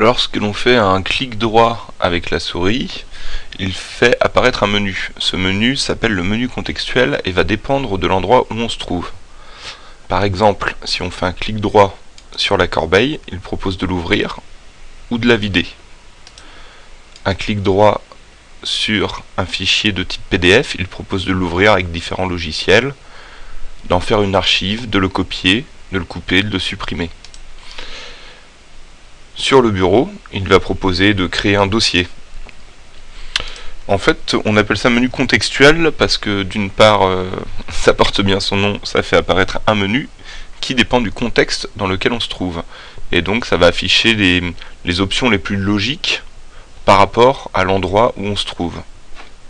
Lorsque l'on fait un clic droit avec la souris, il fait apparaître un menu. Ce menu s'appelle le menu contextuel et va dépendre de l'endroit où on se trouve. Par exemple, si on fait un clic droit sur la corbeille, il propose de l'ouvrir ou de la vider. Un clic droit sur un fichier de type PDF, il propose de l'ouvrir avec différents logiciels, d'en faire une archive, de le copier, de le couper, de le supprimer. Sur le bureau, il va proposer de créer un dossier. En fait, on appelle ça menu contextuel parce que d'une part, euh, ça porte bien son nom, ça fait apparaître un menu qui dépend du contexte dans lequel on se trouve. Et donc ça va afficher les, les options les plus logiques par rapport à l'endroit où on se trouve.